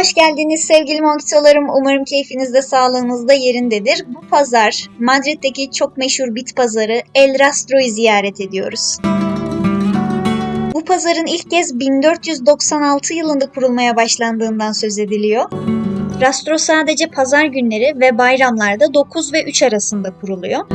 Hoş geldiniz sevgili monkitolarım. Umarım keyfiniz de sağlığınız yerindedir. Bu pazar Madrid'deki çok meşhur bit pazarı El Rastro'yu ziyaret ediyoruz. Bu pazarın ilk kez 1496 yılında kurulmaya başlandığından söz ediliyor. Rastro sadece pazar günleri ve bayramlarda 9 ve 3 arasında kuruluyor.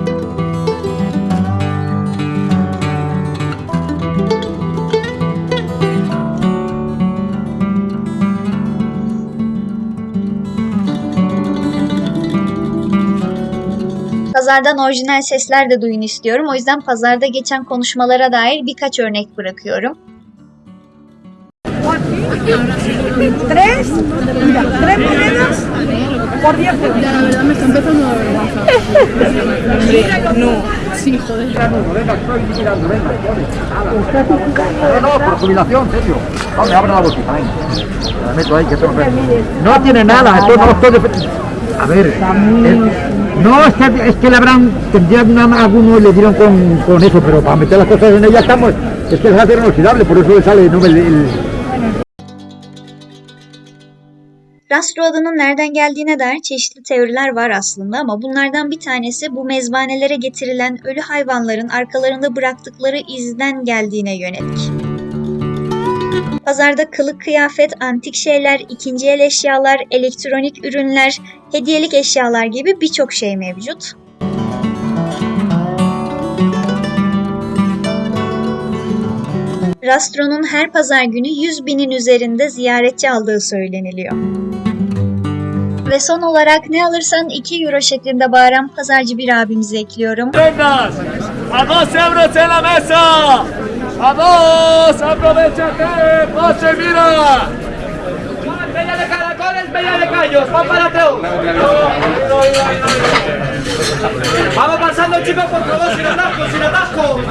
Pazardan orijinal sesler de duyun istiyorum. O yüzden pazarda geçen konuşmalara dair birkaç örnek bırakıyorum. Tres, mira, tres monedas por 10 euros. Ya, la verdad me está empezando a vergüenza. No, tiene nada, esto no esto de- A ver, es- no, es que, le habrán, tendrían algunos le dieron con, con eso, pero para meter las cosas en ella estamos, es que es acero inoxidable, por eso le sale, no el, el- Rastro adının nereden geldiğine dair çeşitli teoriler var aslında ama bunlardan bir tanesi bu mezbanelere getirilen ölü hayvanların arkalarında bıraktıkları izden geldiğine yönelik. Pazarda kılık kıyafet, antik şeyler, ikinci el eşyalar, elektronik ürünler, hediyelik eşyalar gibi birçok şey mevcut. Rastro'nun her pazar günü 100 binin üzerinde ziyaretçi aldığı söyleniliyor. Ve son olarak ne alırsan 2 euro şeklinde bağıran pazarcı bir abimizi ekliyorum. Dos, aprovechate, pase, mira. Bella de caracoles, bella de callos, van para Teu. Vamos pasando chicos, por favor, sin atasco, sin atasco.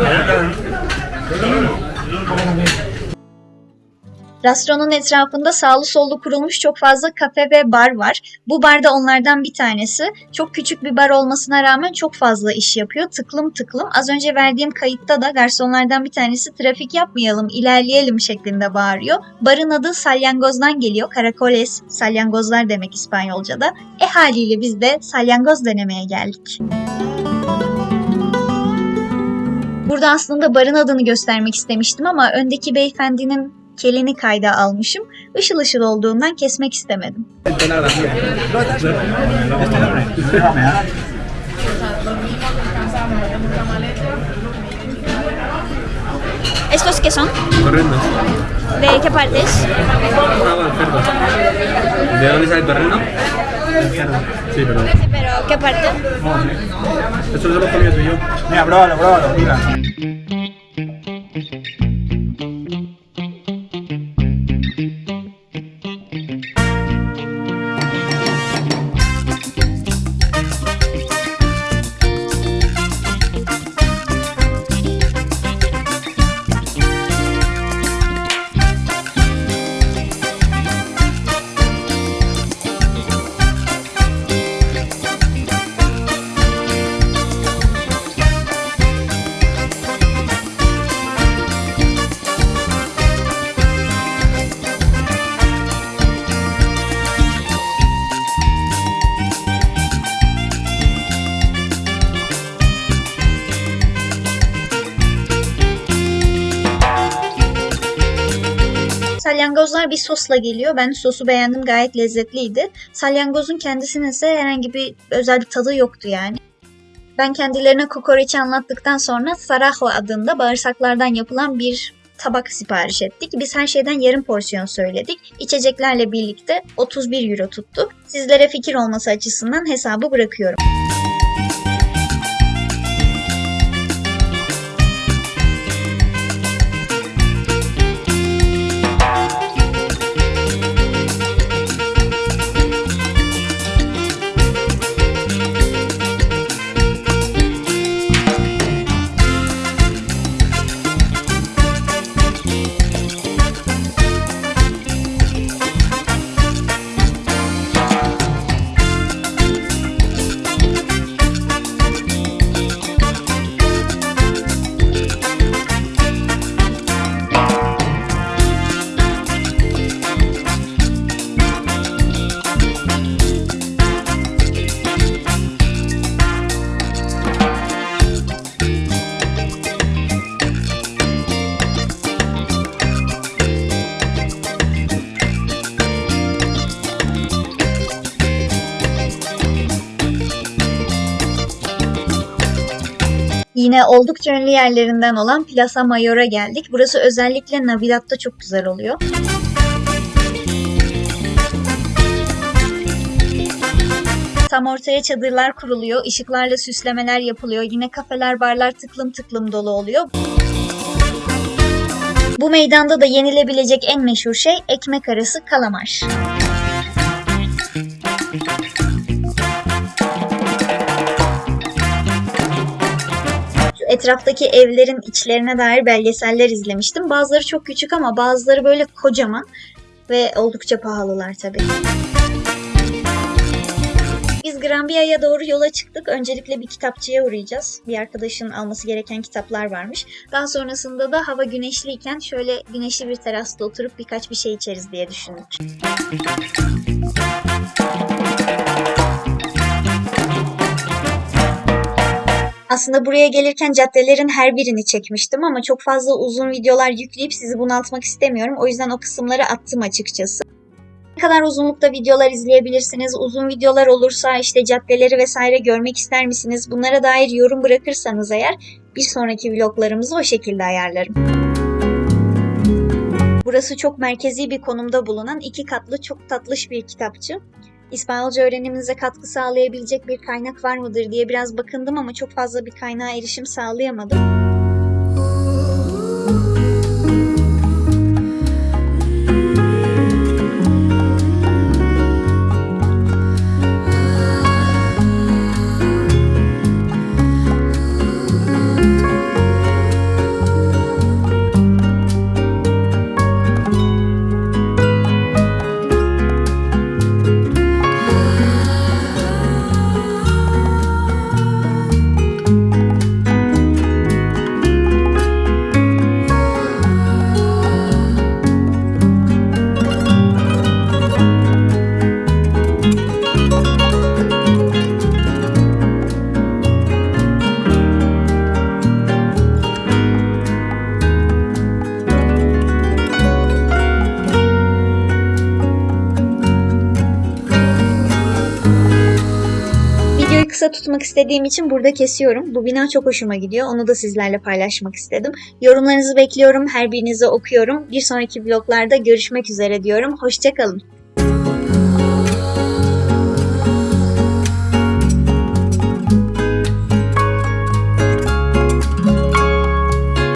Rastro'nun etrafında sağlı sollu kurulmuş çok fazla kafe ve bar var. Bu bar da onlardan bir tanesi. Çok küçük bir bar olmasına rağmen çok fazla iş yapıyor. Tıklım tıklım. Az önce verdiğim kayıtta da garsonlardan bir tanesi trafik yapmayalım, ilerleyelim şeklinde bağırıyor. Barın adı Salyangoz'dan geliyor. Caracoles, salyangozlar demek İspanyolca'da. E haliyle biz de salyangoz denemeye geldik. Burada aslında barın adını göstermek istemiştim ama öndeki beyefendinin kelini kayda almışım. Işıl ışıl olduğundan kesmek istemedim. ¿Estos qué son? Torrendos. ¿De qué partes? Ah, bueno, cerdo. ¿De dónde sale el torrendo? Sí, pero. Pero ¿qué parte? Eso lo hemos comido tú y yo. Mira, pruébalo, pruébalo, mira. Salyangozlar bir sosla geliyor. Ben sosu beğendim gayet lezzetliydi. Salyangozun kendisinin ise herhangi bir özel bir tadı yoktu yani. Ben kendilerine kokoreçi anlattıktan sonra Sarajo adında bağırsaklardan yapılan bir tabak sipariş ettik. Biz her şeyden yarım porsiyon söyledik. İçeceklerle birlikte 31 euro tuttu. Sizlere fikir olması açısından hesabı bırakıyorum. Yine oldukça ünlü yerlerinden olan Plaza Mayor'a geldik. Burası özellikle Navidad'da çok güzel oluyor. Tam ortaya çadırlar kuruluyor, ışıklarla süslemeler yapılıyor. Yine kafeler, barlar tıklım tıklım dolu oluyor. Bu meydanda da yenilebilecek en meşhur şey ekmek arası kalamar. Etraftaki evlerin içlerine dair belgeseller izlemiştim. Bazıları çok küçük ama bazıları böyle kocaman ve oldukça pahalılar tabii. Biz Granbia'ya doğru yola çıktık. Öncelikle bir kitapçıya uğrayacağız. Bir arkadaşın alması gereken kitaplar varmış. Daha sonrasında da hava güneşliyken şöyle güneşli bir terasta oturup birkaç bir şey içeriz diye düşündük. Aslında buraya gelirken caddelerin her birini çekmiştim ama çok fazla uzun videolar yükleyip sizi bunaltmak istemiyorum. O yüzden o kısımları attım açıkçası. Ne kadar uzunlukta videolar izleyebilirsiniz? Uzun videolar olursa işte caddeleri vesaire görmek ister misiniz? Bunlara dair yorum bırakırsanız eğer bir sonraki vloglarımızı o şekilde ayarlarım. Burası çok merkezi bir konumda bulunan iki katlı çok tatlış bir kitapçı. İspanyolca öğreniminize katkı sağlayabilecek bir kaynak var mıdır diye biraz bakındım ama çok fazla bir kaynağa erişim sağlayamadım. Tutmak istediğim için burada kesiyorum. Bu bina çok hoşuma gidiyor. Onu da sizlerle paylaşmak istedim. Yorumlarınızı bekliyorum. Her birinizi okuyorum. Bir sonraki vloglarda görüşmek üzere diyorum. Hoşçakalın.